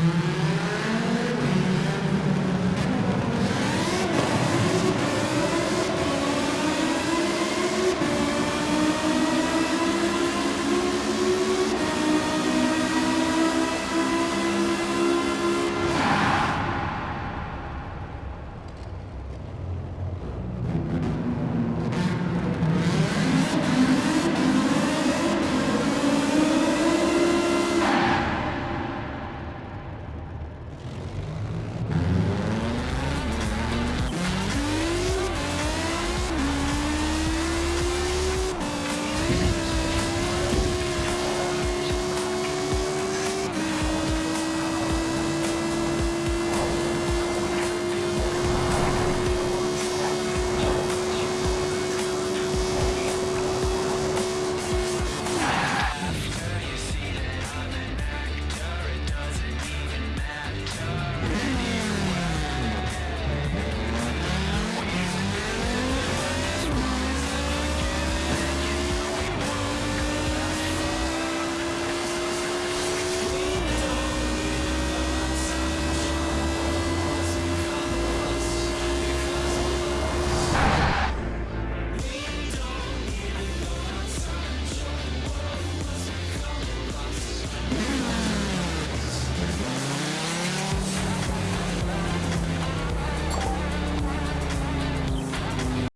Mm-hmm.